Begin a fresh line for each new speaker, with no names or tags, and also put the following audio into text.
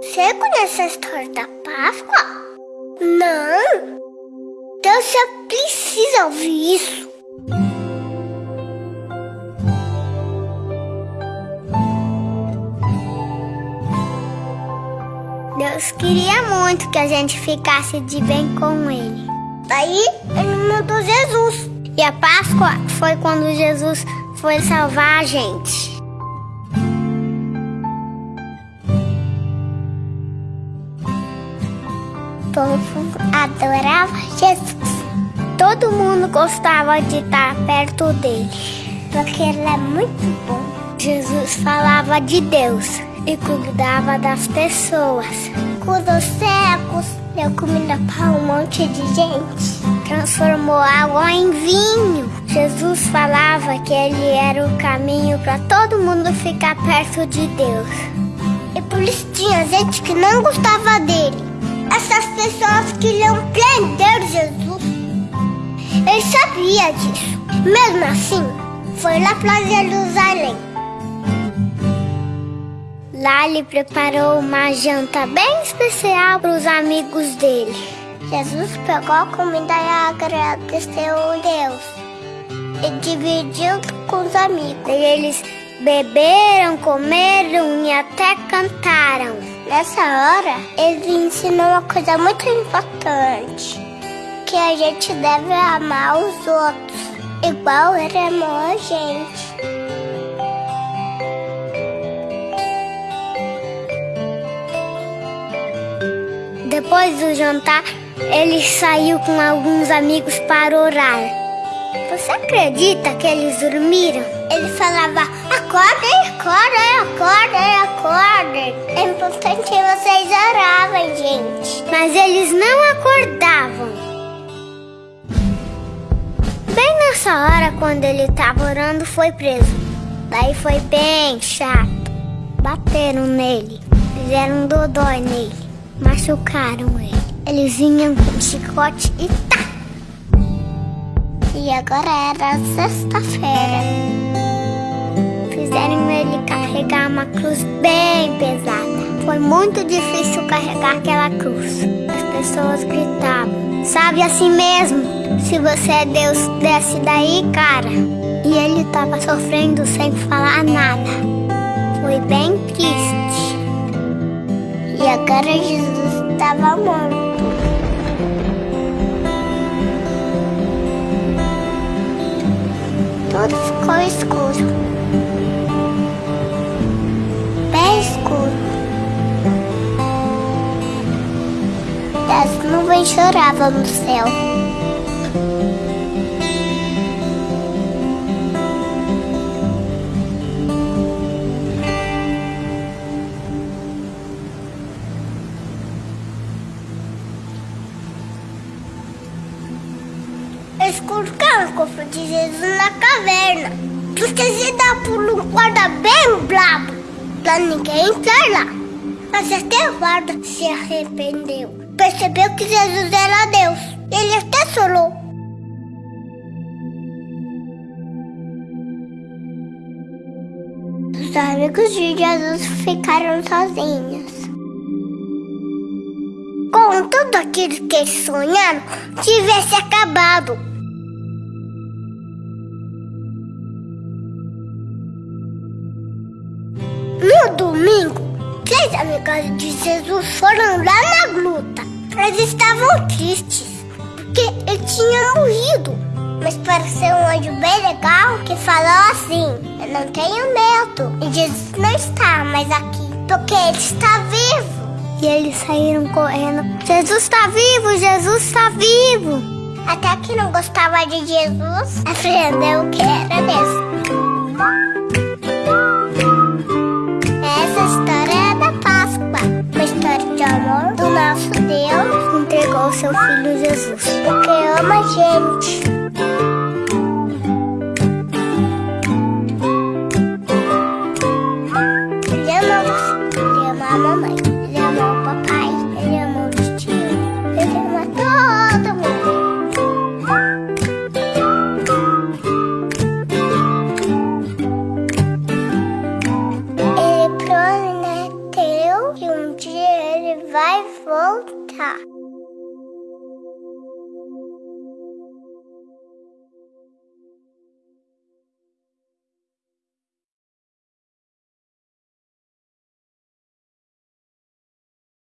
Você conhece a história da Páscoa? Não! Então você precisa ouvir isso. Deus queria muito que a gente ficasse de bem com Ele. Daí ele mandou Jesus. E a Páscoa foi quando Jesus foi salvar a gente. Povo adorava Jesus. Todo mundo gostava de estar perto dele, porque ele é muito bom. Jesus falava de Deus e cuidava das pessoas. Curou cegos, deu comida para um monte de gente, transformou água em vinho. Jesus falava que ele era o caminho para todo mundo ficar perto de Deus. E por isso tinha gente que não gostava dele. Essas pessoas queriam prender Jesus. Ele sabia disso. Mesmo assim, foi lá para Jerusalém. Lá ele preparou uma janta bem especial para os amigos dele. Jesus pegou a comida e agradeceu a Deus e dividiu com os amigos. E eles beberam, comeram e até cantaram. Nessa hora, ele ensinou uma coisa muito importante: que a gente deve amar os outros, igual ele amou a gente. Depois do jantar, ele saiu com alguns amigos para orar. Você acredita que eles dormiram? Ele falava: acordem, acordem, acordem, acordem. Que vocês oravam, gente. Mas eles não acordavam. Bem nessa hora, quando ele estava orando, foi preso. Daí foi bem chato. Bateram nele, fizeram um dodói nele, machucaram ele. Eles vinham com chicote e tá! E agora era sexta-feira. Fizeram ele carregar uma cruz bem pesada. Foi muito difícil carregar aquela cruz. As pessoas gritavam: Sabe assim mesmo? Se você é Deus, desce daí, cara. E ele tava sofrendo sem falar nada. Foi bem triste. E agora Jesus estava morto. Tudo ficou escuro. As nuvens choravam no céu. Eles colocaram o cofre de Jesus na caverna. Se dá por um guarda bem brabo pra ninguém entrar lá. Mas até o guarda se arrependeu. Percebeu que Jesus era Deus. Ele até chorou. Os amigos de Jesus ficaram sozinhos. Com tudo aquilo que eles sonharam, tivesse acabado. No domingo, três amigas de Jesus foram lá na gruta. Eles estavam tristes, porque ele tinha morrido. Mas pareceu um anjo bem legal que falou assim: Eu não tenho medo. E Jesus não está mais aqui, porque ele está vivo. E eles saíram correndo: Jesus está vivo, Jesus está vivo. Até que não gostava de Jesus, aprendeu que era mesmo. Que um